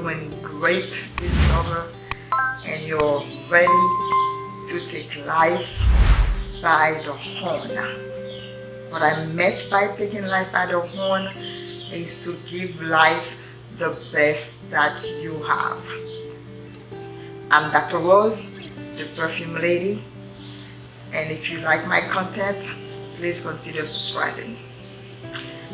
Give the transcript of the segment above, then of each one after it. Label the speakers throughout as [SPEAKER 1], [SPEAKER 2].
[SPEAKER 1] doing great this summer and you're ready to take life by the horn. What I meant by taking life by the horn is to give life the best that you have. I'm Dr. Rose, the perfume lady, and if you like my content, please consider subscribing.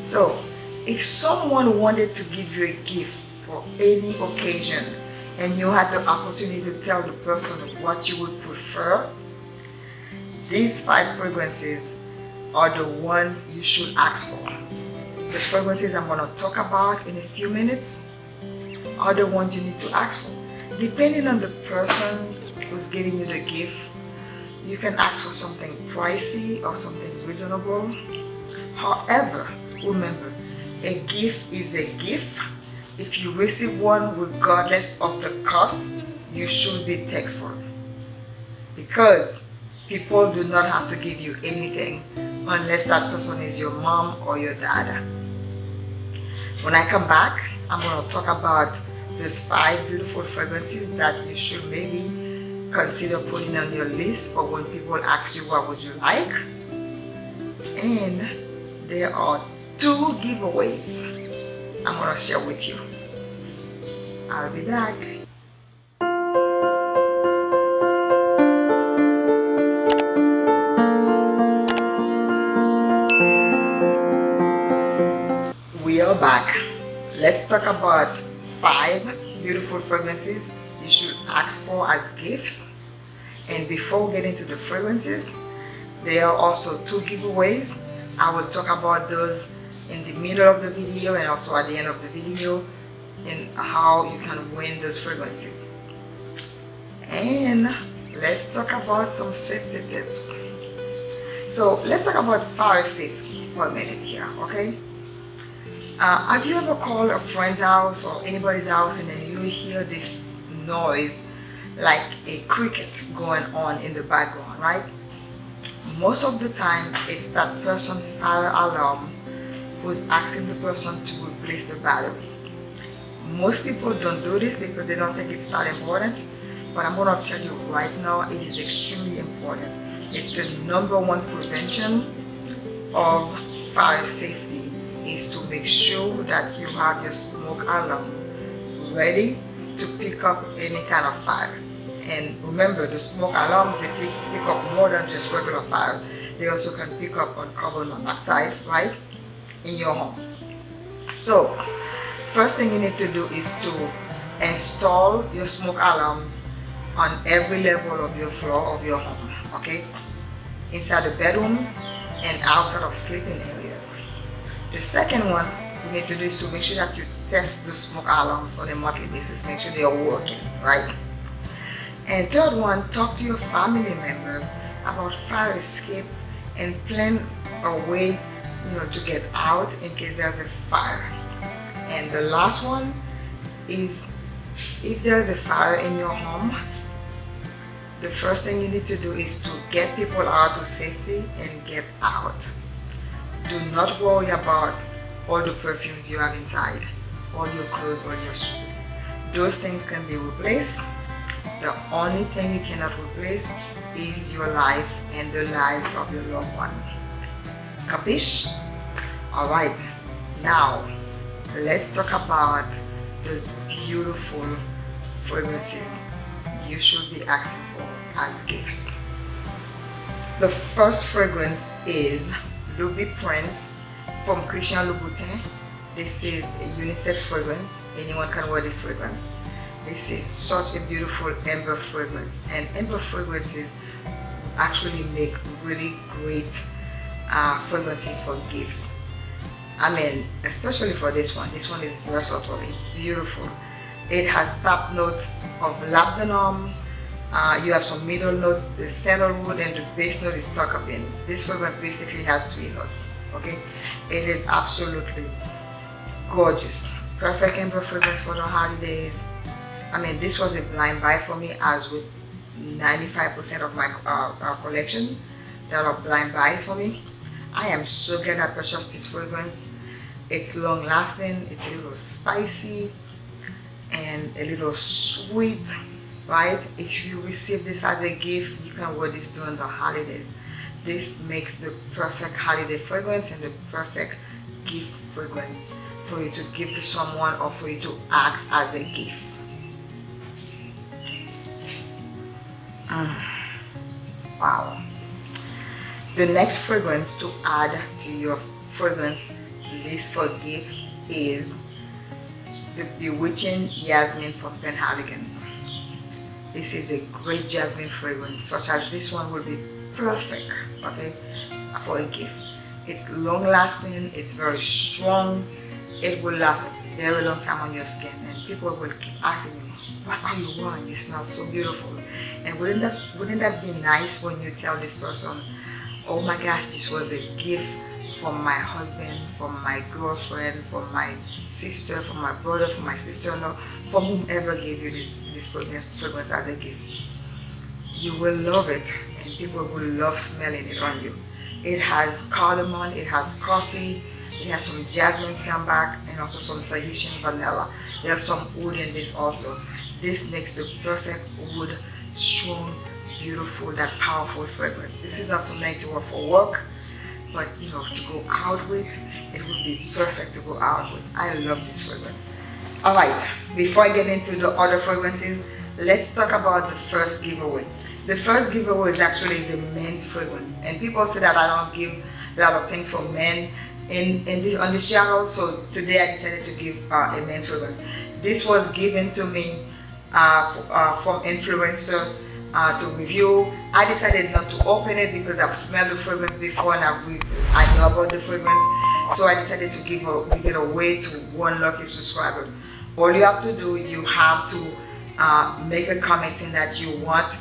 [SPEAKER 1] So, if someone wanted to give you a gift for any occasion and you had the opportunity to tell the person what you would prefer, these five fragrances are the ones you should ask for. The fragrances I'm going to talk about in a few minutes are the ones you need to ask for. Depending on the person who's giving you the gift, you can ask for something pricey or something reasonable. However, remember, a gift is a gift. If you receive one regardless of the cost, you should be thankful. Because people do not have to give you anything unless that person is your mom or your dad. When I come back, I'm going to talk about those five beautiful fragrances that you should maybe consider putting on your list for when people ask you what would you like. And there are two giveaways I'm to share with you. I'll be back. We are back. Let's talk about five beautiful fragrances you should ask for as gifts. And before getting to the fragrances, there are also two giveaways. I will talk about those in the middle of the video and also at the end of the video and how you can win those fragrances. And let's talk about some safety tips. So let's talk about fire safety for a minute here okay? Uh, have you ever called a friend's house or anybody's house and then you hear this noise like a cricket going on in the background right? Most of the time it's that person fire alarm who's asking the person to replace the battery. Most people don't do this because they don't think it's that important, but I'm to tell you right now, it is extremely important. It's the number one prevention of fire safety is to make sure that you have your smoke alarm ready to pick up any kind of fire. And remember, the smoke alarms, they pick, pick up more than just regular fire. They also can pick up on carbon monoxide, right? In your home. So, first thing you need to do is to install your smoke alarms on every level of your floor of your home, okay? Inside the bedrooms and outside of sleeping areas. The second one you need to do is to make sure that you test the smoke alarms on a monthly basis, make sure they are working, right? And third one, talk to your family members about fire escape and plan a way you know, to get out in case there's a fire. And the last one is if there's a fire in your home, the first thing you need to do is to get people out to safety and get out. Do not worry about all the perfumes you have inside, all your clothes, all your shoes. Those things can be replaced. The only thing you cannot replace is your life and the lives of your loved one. Capiche? Alright, now let's talk about those beautiful fragrances you should be asking for as gifts. The first fragrance is Ruby Prince from Christian Louboutin. This is a unisex fragrance. Anyone can wear this fragrance. This is such a beautiful amber fragrance and amber fragrances actually make really great uh, fragrances for gifts. I mean, especially for this one. This one is versatile. It's beautiful. It has top notes of labdanum. Uh, you have some middle notes, the sandalwood and the base note is stuck up in. This fragrance basically has three notes. Okay, it is absolutely gorgeous. Perfect amber fragrance for the holidays. I mean, this was a blind buy for me as with 95% of my uh, uh, collection that are blind buys for me. I am so glad I purchased this fragrance. It's long lasting, it's a little spicy, and a little sweet right if you receive this as a gift you can wear this during the holidays this makes the perfect holiday fragrance and the perfect gift fragrance for you to give to someone or for you to ask as a gift mm. wow the next fragrance to add to your fragrance list for gifts is the Bewitching Jasmine from Penhaligon's. This is a great jasmine fragrance, such as this one will be perfect, okay, for a gift. It's long lasting, it's very strong, it will last a very long time on your skin and people will keep asking you, what are you wearing? You smell so beautiful. And wouldn't that, wouldn't that be nice when you tell this person, oh my gosh, this was a gift from my husband, from my girlfriend, from my sister, from my brother, from my sister-in-law, from whomever gave you this, this fragrance as a gift. You will love it and people will love smelling it on you. It has cardamom, it has coffee, it has some jasmine sambac and also some Tahitian vanilla. There's some wood in this also. This makes the perfect wood, strong, beautiful, that powerful fragrance. This is not something to wear for work but you know to go out with it would be perfect to go out with. I love this fragrance. All right before i get into the other fragrances let's talk about the first giveaway. The first giveaway is actually is a men's fragrance and people say that i don't give a lot of things for men in in this on this channel so today i decided to give uh, a men's fragrance. This was given to me uh, uh, from influencer uh, to review. I decided not to open it because I've smelled the fragrance before and I've, I know about the fragrance. So I decided to give, give it away to one lucky subscriber. All you have to do, you have to uh, make a comment saying that you want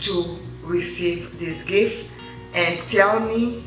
[SPEAKER 1] to receive this gift and tell me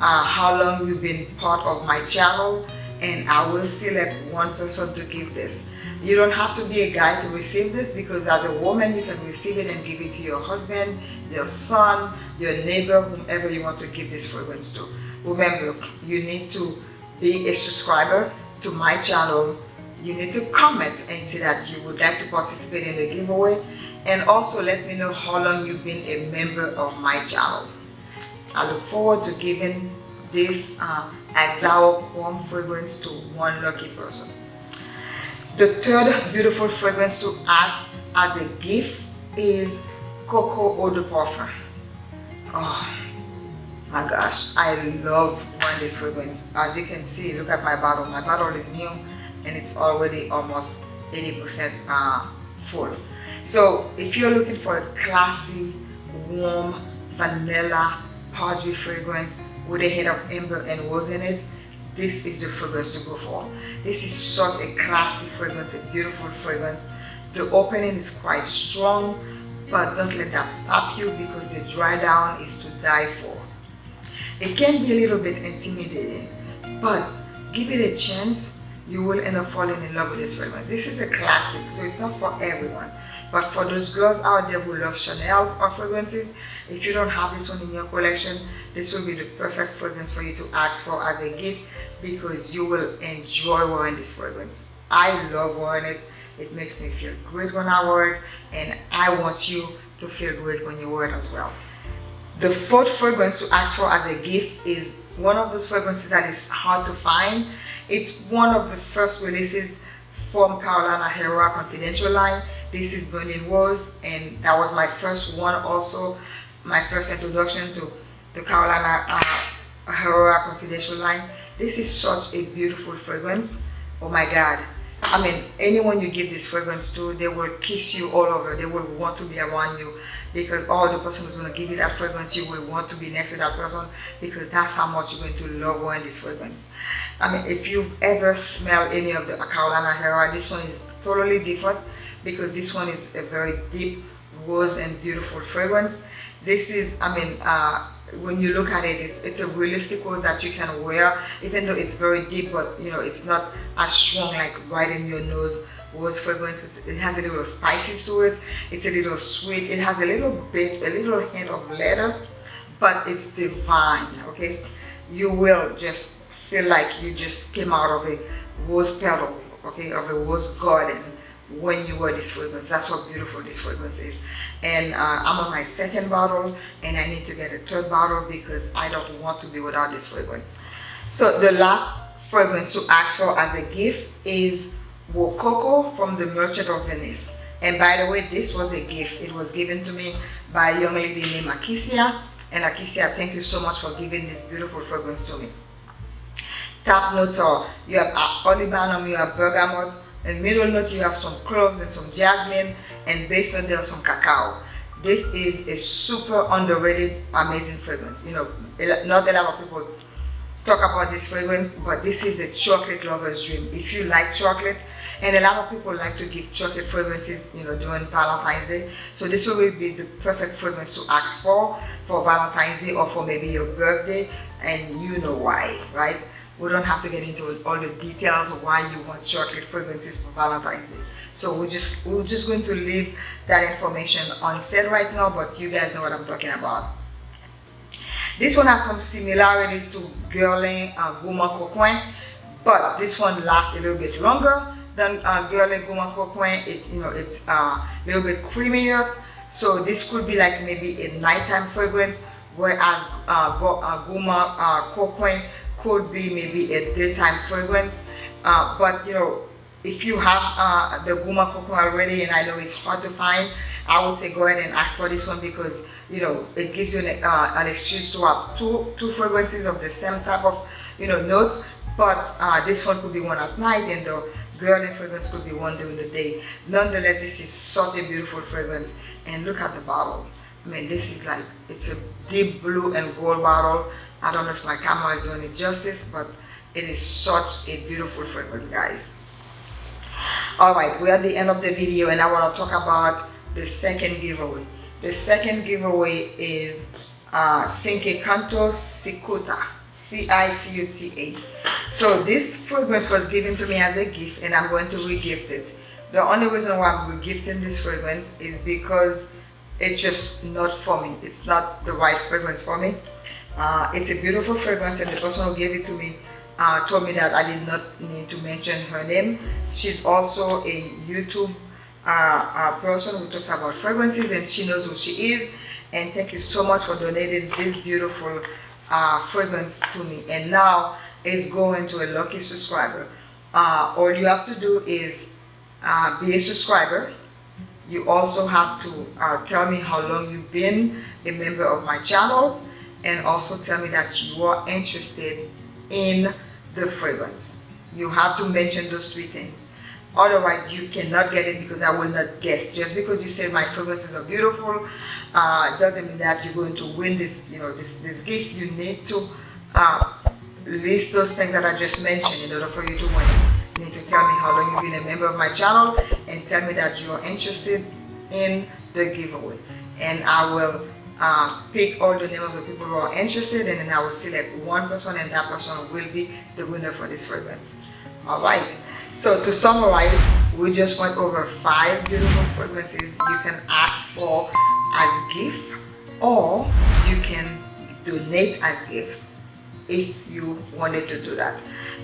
[SPEAKER 1] uh, how long you've been part of my channel and I will select one person to give this. You don't have to be a guy to receive this because as a woman, you can receive it and give it to your husband, your son, your neighbor, whomever you want to give this fragrance to. Remember, you need to be a subscriber to my channel. You need to comment and say that you would like to participate in the giveaway and also let me know how long you've been a member of my channel. I look forward to giving this uh, Chrome fragrance to one lucky person. The third beautiful fragrance to ask as a gift is Coco Eau de Parfum. Oh my gosh, I love wearing this fragrance. As you can see, look at my bottle. My bottle is new and it's already almost 80% uh, full. So if you're looking for a classy, warm, vanilla, powdery fragrance with a hint of amber and rose in it, this is the fragrance to go for. This is such a classy fragrance, a beautiful fragrance. The opening is quite strong, but don't let that stop you because the dry down is to die for. It can be a little bit intimidating, but give it a chance, you will end up falling in love with this fragrance. This is a classic, so it's not for everyone. But for those girls out there who love Chanel or fragrances, if you don't have this one in your collection, this will be the perfect fragrance for you to ask for as a gift because you will enjoy wearing this fragrance. I love wearing it. It makes me feel great when I wear it and I want you to feel great when you wear it as well. The fourth fragrance to ask for as a gift is one of those fragrances that is hard to find. It's one of the first releases from Carolina Herrera Confidential line. This is Burning Rose and that was my first one also, my first introduction to the Carolina uh, Herrera Confidential line. This is such a beautiful fragrance. Oh my God. I mean, anyone you give this fragrance to, they will kiss you all over. They will want to be around you because oh, the person who's going to give you that fragrance, you will want to be next to that person because that's how much you're going to love wearing this fragrance. I mean, if you've ever smelled any of the Carolina Herrera, this one is totally different because this one is a very deep rose and beautiful fragrance. This is, I mean, uh, when you look at it, it's, it's a realistic rose that you can wear, even though it's very deep, but you know, it's not as strong like right in your nose rose fragrance. It has a little spices to it. It's a little sweet. It has a little bit, a little hint of leather, but it's divine, okay? You will just feel like you just came out of a rose petal, okay, of a rose garden when you wear this fragrance. That's how beautiful this fragrance is. And uh, I'm on my second bottle and I need to get a third bottle because I don't want to be without this fragrance. So the last fragrance to ask for as a gift is Wococo from the Merchant of Venice. And by the way, this was a gift. It was given to me by a young lady named Akisia. And Akisia, thank you so much for giving this beautiful fragrance to me. Top notes are you have olibanum, you have bergamot, and middle note you have some cloves and some jasmine, and base note there's some cacao. This is a super underrated, amazing fragrance. You know, not a lot of people talk about this fragrance, but this is a chocolate lover's dream. If you like chocolate, and a lot of people like to give chocolate fragrances, you know, during Valentine's Day. So this will be the perfect fragrance to ask for, for Valentine's Day or for maybe your birthday, and you know why, right? We don't have to get into all the details of why you want chocolate fragrances for Valentine's Day. So we're just, we're just going to leave that information on set right now, but you guys know what I'm talking about. This one has some similarities to Guerlain uh, Gourmand Coquin, but this one lasts a little bit longer than uh, Guerlain Gourmand Coquin. It, you know, it's uh, a little bit creamier. So this could be like maybe a nighttime fragrance, whereas uh, uh, Gourmand uh, Coquin could be maybe a daytime fragrance. Uh, but you know, if you have uh, the Gourmand Coquin already and I know it's hard to find, I would say go ahead and ask for this one because you know it gives you an, uh, an excuse to have two two fragrances of the same type of you know notes but uh, this one could be one at night and the Guerlain fragrance could be one during the day. Nonetheless, this is such a beautiful fragrance and look at the bottle. I mean, this is like, it's a deep blue and gold bottle. I don't know if my camera is doing it justice, but it is such a beautiful fragrance, guys. All right we're at the end of the video and i want to talk about the second giveaway. The second giveaway is uh Cinque Canto Cicuta C-I-C-U-T-A so this fragrance was given to me as a gift and i'm going to regift it. The only reason why i'm regifting this fragrance is because it's just not for me. It's not the right fragrance for me uh, it's a beautiful fragrance and the person who gave it to me uh, told me that I did not need to mention her name. She's also a YouTube uh, uh, person who talks about fragrances and she knows who she is. And thank you so much for donating this beautiful uh, fragrance to me. And now it's going to a lucky subscriber. Uh, all you have to do is uh, be a subscriber. You also have to tell me how long you've been a member of my channel and also tell me that you are interested in the fragrance. You have to mention those three things. Otherwise, you cannot get it because I will not guess. Just because you said my fragrances are beautiful, uh, doesn't mean that you're going to win this, you know, this, this gift. You need to uh, list those things that I just mentioned in order for you to win. You need to tell me how long you've been a member of my channel and tell me that you're interested in the giveaway. And I will uh, pick all the name of the people who are interested and then I will select one person and that person will be the winner for this fragrance. Alright, so to summarize, we just went over five beautiful fragrances you can ask for as gift or you can donate as gifts if you wanted to do that.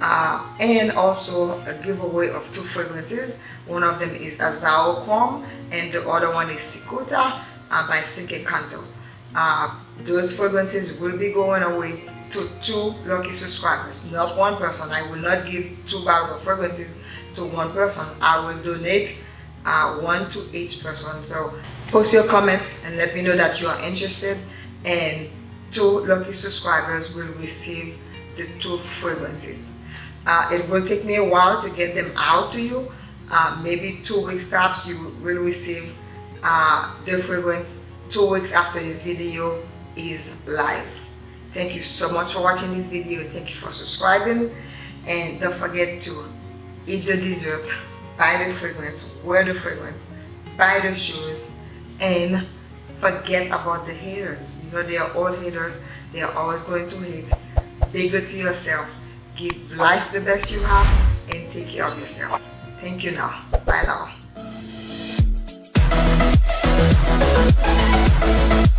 [SPEAKER 1] Uh, and also a giveaway of two fragrances. One of them is Azzaro Chrome and the other one is Cicuta uh, by Cinque Canto. Uh, those fragrances will be going away to two lucky subscribers, not one person. I will not give two bottles of fragrances to one person. I will donate uh, one to each person. So post your comments and let me know that you are interested and two lucky subscribers will receive the two fragrances. Uh, it will take me a while to get them out to you. Uh, maybe two weeks tops you will receive uh, the fragrance two weeks after this video is live. Thank you so much for watching this video. Thank you for subscribing. And don't forget to eat the dessert buy the fragrance wear the fragrance buy the shoes and forget about the haters. You know they are all haters. They are always going to hate. Be good to yourself. Give life the best you have and take care of yourself. Thank you now. Bye now you